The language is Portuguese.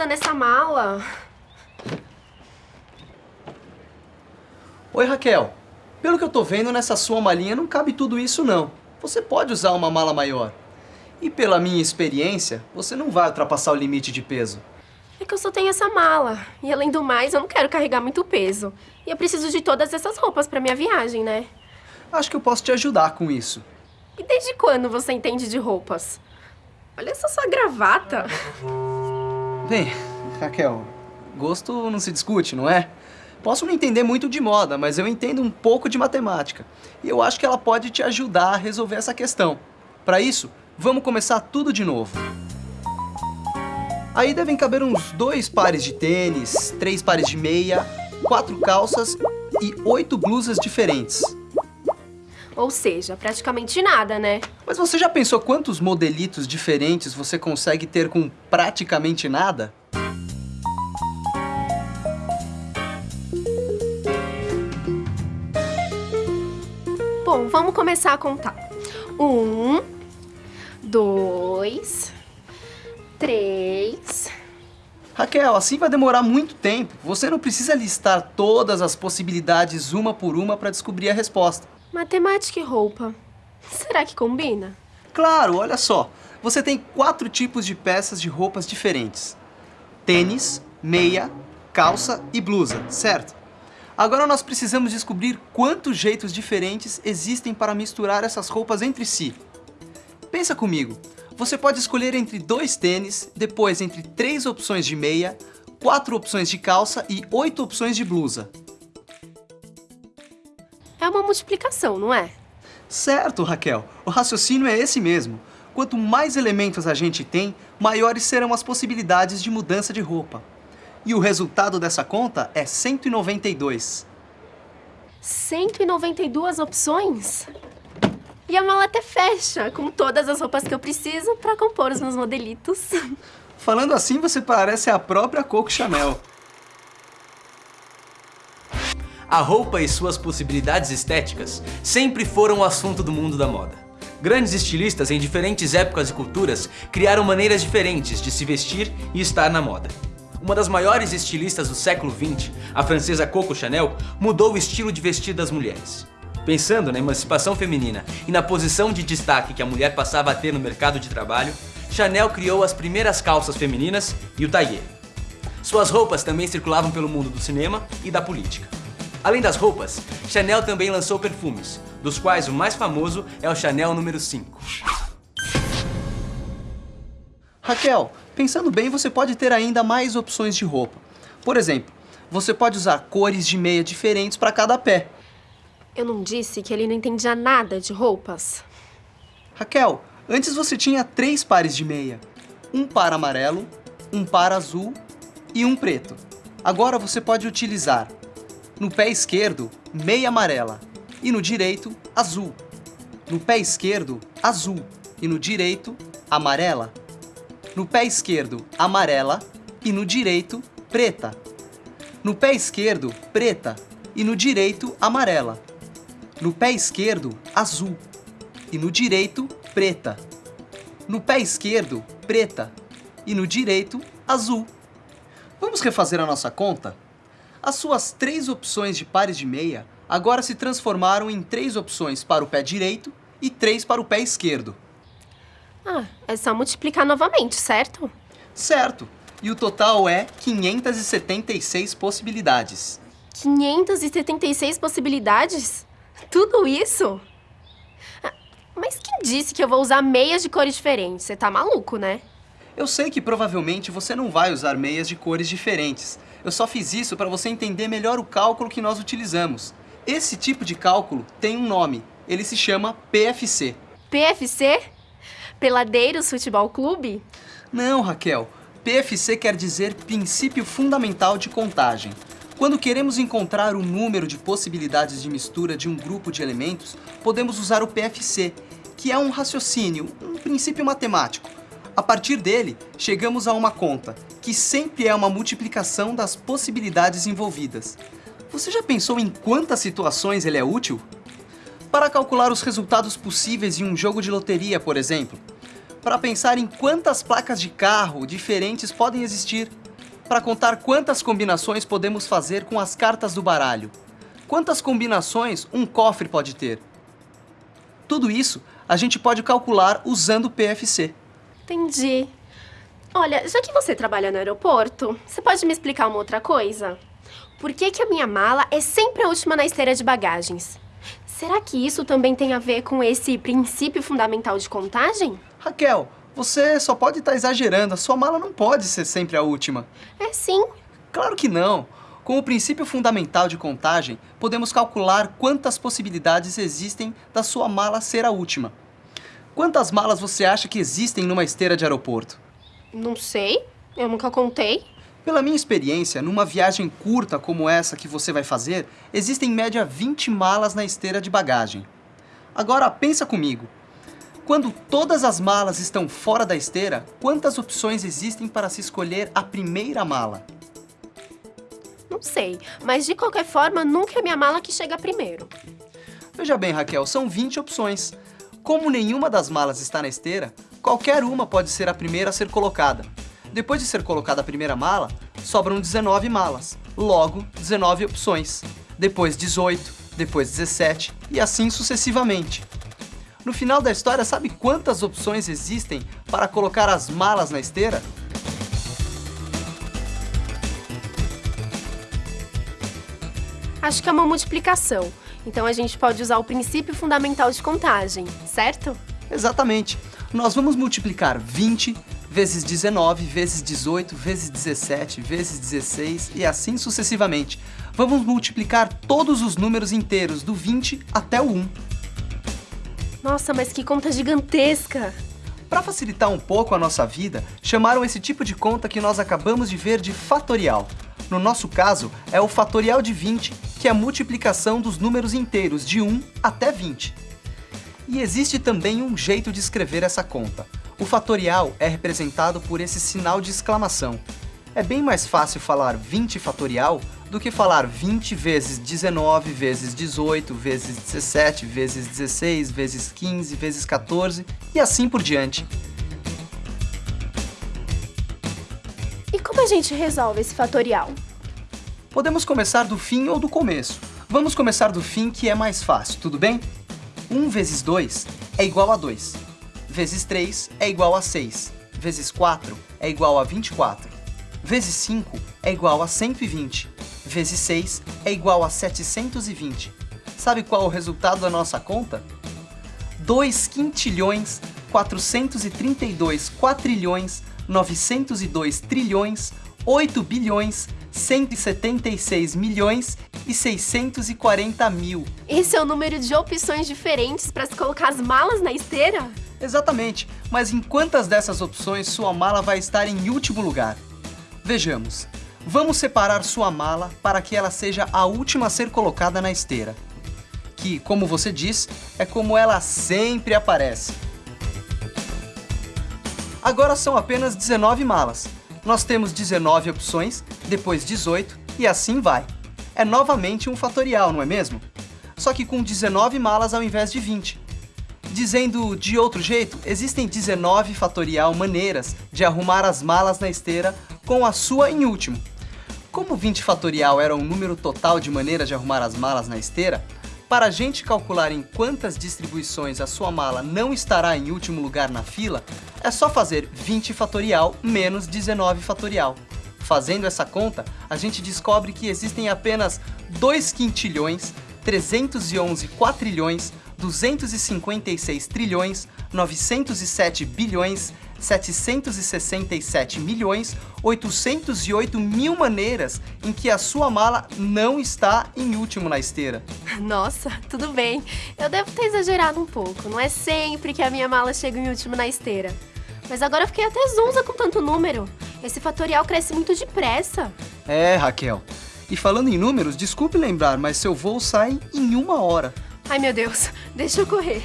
nada nessa mala. Oi, Raquel. Pelo que eu tô vendo, nessa sua malinha não cabe tudo isso, não. Você pode usar uma mala maior. E pela minha experiência, você não vai ultrapassar o limite de peso. É que eu só tenho essa mala. E além do mais, eu não quero carregar muito peso. E eu preciso de todas essas roupas pra minha viagem, né? Acho que eu posso te ajudar com isso. E desde quando você entende de roupas? Olha essa sua gravata. Bem, Raquel, gosto não se discute, não é? Posso não entender muito de moda, mas eu entendo um pouco de matemática. E eu acho que ela pode te ajudar a resolver essa questão. Para isso, vamos começar tudo de novo. Aí devem caber uns dois pares de tênis, três pares de meia, quatro calças e oito blusas diferentes. Ou seja, praticamente nada, né? Mas você já pensou quantos modelitos diferentes você consegue ter com praticamente nada? Bom, vamos começar a contar. Um, dois, três... Raquel, assim vai demorar muito tempo. Você não precisa listar todas as possibilidades uma por uma para descobrir a resposta. Matemática e roupa. Será que combina? Claro, olha só. Você tem quatro tipos de peças de roupas diferentes. Tênis, meia, calça e blusa, certo? Agora nós precisamos descobrir quantos jeitos diferentes existem para misturar essas roupas entre si. Pensa comigo, você pode escolher entre dois tênis, depois entre três opções de meia, quatro opções de calça e oito opções de blusa. É uma multiplicação, não é? Certo, Raquel. O raciocínio é esse mesmo. Quanto mais elementos a gente tem, maiores serão as possibilidades de mudança de roupa. E o resultado dessa conta é 192. 192 opções? E a mala até fecha, com todas as roupas que eu preciso para compor os meus modelitos. Falando assim, você parece a própria Coco Chanel. A roupa e suas possibilidades estéticas sempre foram o assunto do mundo da moda. Grandes estilistas em diferentes épocas e culturas criaram maneiras diferentes de se vestir e estar na moda. Uma das maiores estilistas do século XX, a francesa Coco Chanel, mudou o estilo de vestir das mulheres. Pensando na emancipação feminina e na posição de destaque que a mulher passava a ter no mercado de trabalho, Chanel criou as primeiras calças femininas e o tailleur. Suas roupas também circulavam pelo mundo do cinema e da política. Além das roupas, Chanel também lançou perfumes, dos quais o mais famoso é o Chanel número 5. Raquel, pensando bem, você pode ter ainda mais opções de roupa. Por exemplo, você pode usar cores de meia diferentes para cada pé. Eu não disse que ele não entendia nada de roupas? Raquel, antes você tinha três pares de meia. Um par amarelo, um par azul e um preto. Agora você pode utilizar no pé esquerdo, meia amarela e no direito, azul. No pé esquerdo, azul e no direito, amarela. No pé esquerdo, amarela e no direito, preta. No pé esquerdo, preta e no direito, amarela. No pé esquerdo, azul e no direito, preta. No pé esquerdo, preta e no direito, azul. Vamos refazer a nossa conta? As suas três opções de pares de meia agora se transformaram em três opções para o pé direito e três para o pé esquerdo. Ah, é só multiplicar novamente, certo? Certo. E o total é 576 possibilidades. 576 possibilidades? Tudo isso? Ah, Mas quem disse que eu vou usar meias de cores diferentes? Você tá maluco, né? Eu sei que provavelmente você não vai usar meias de cores diferentes. Eu só fiz isso para você entender melhor o cálculo que nós utilizamos. Esse tipo de cálculo tem um nome. Ele se chama PFC. PFC? Peladeiros Futebol Clube? Não, Raquel. PFC quer dizer princípio fundamental de contagem. Quando queremos encontrar o número de possibilidades de mistura de um grupo de elementos, podemos usar o PFC, que é um raciocínio, um princípio matemático. A partir dele, chegamos a uma conta, que sempre é uma multiplicação das possibilidades envolvidas. Você já pensou em quantas situações ele é útil? Para calcular os resultados possíveis em um jogo de loteria, por exemplo. Para pensar em quantas placas de carro diferentes podem existir. para contar quantas combinações podemos fazer com as cartas do baralho. Quantas combinações um cofre pode ter? Tudo isso a gente pode calcular usando o PFC. Entendi. Olha, já que você trabalha no aeroporto, você pode me explicar uma outra coisa? Por que, que a minha mala é sempre a última na esteira de bagagens? Será que isso também tem a ver com esse princípio fundamental de contagem? Raquel, você só pode estar exagerando. A sua mala não pode ser sempre a última. É sim. Claro que não. Com o princípio fundamental de contagem, podemos calcular quantas possibilidades existem da sua mala ser a última. Quantas malas você acha que existem numa esteira de aeroporto? Não sei. Eu nunca contei. Pela minha experiência, numa viagem curta como essa que você vai fazer, existem em média 20 malas na esteira de bagagem. Agora pensa comigo. Quando todas as malas estão fora da esteira, quantas opções existem para se escolher a primeira mala? Não sei, mas de qualquer forma, nunca é minha mala que chega primeiro. Veja bem, Raquel, são 20 opções. Como nenhuma das malas está na esteira, qualquer uma pode ser a primeira a ser colocada. Depois de ser colocada a primeira mala, sobram 19 malas, logo 19 opções. Depois 18, depois 17 e assim sucessivamente. No final da história, sabe quantas opções existem para colocar as malas na esteira? Acho que é uma multiplicação. Então a gente pode usar o princípio fundamental de contagem, certo? Exatamente. Nós vamos multiplicar 20 vezes 19 vezes 18 vezes 17 vezes 16 e assim sucessivamente. Vamos multiplicar todos os números inteiros do 20 até o 1. Nossa, mas que conta gigantesca! Para facilitar um pouco a nossa vida, chamaram esse tipo de conta que nós acabamos de ver de fatorial. No nosso caso, é o fatorial de 20, que é a multiplicação dos números inteiros de 1 até 20. E existe também um jeito de escrever essa conta. O fatorial é representado por esse sinal de exclamação. É bem mais fácil falar 20 fatorial do que falar 20 vezes 19 vezes 18 vezes 17 vezes 16 vezes 15 vezes 14 e assim por diante. E como a gente resolve esse fatorial? Podemos começar do fim ou do começo. Vamos começar do fim que é mais fácil, tudo bem? 1 vezes 2 é igual a 2. Vezes 3 é igual a 6. Vezes 4 é igual a 24. Vezes 5 é igual a 120. Vezes 6 é igual a 720. Sabe qual é o resultado da nossa conta? 2 quintilhões, 432 quatrilhões, 902 trilhões, 8 bilhões, 176 milhões e 640 mil. Esse é o número de opções diferentes para se colocar as malas na esteira? Exatamente, mas em quantas dessas opções sua mala vai estar em último lugar? Vejamos. Vamos separar sua mala para que ela seja a última a ser colocada na esteira. Que, como você diz, é como ela sempre aparece. Agora são apenas 19 malas. Nós temos 19 opções, depois 18 e assim vai. É novamente um fatorial, não é mesmo? Só que com 19 malas ao invés de 20. Dizendo de outro jeito, existem 19 fatorial maneiras de arrumar as malas na esteira com a sua em último. Como 20 fatorial era o número total de maneiras de arrumar as malas na esteira, para a gente calcular em quantas distribuições a sua mala não estará em último lugar na fila, é só fazer 20 fatorial menos 19 fatorial. Fazendo essa conta, a gente descobre que existem apenas 2 quintilhões, 311 quatrilhões, 256 trilhões, 907 bilhões, 767 milhões, 808 mil maneiras em que a sua mala não está em último na esteira. Nossa, tudo bem. Eu devo ter exagerado um pouco. Não é sempre que a minha mala chega em último na esteira. Mas agora eu fiquei até zonza com tanto número. Esse fatorial cresce muito depressa. É, Raquel. E falando em números, desculpe lembrar, mas seu voo sai em uma hora. Ai, meu Deus. Deixa eu correr.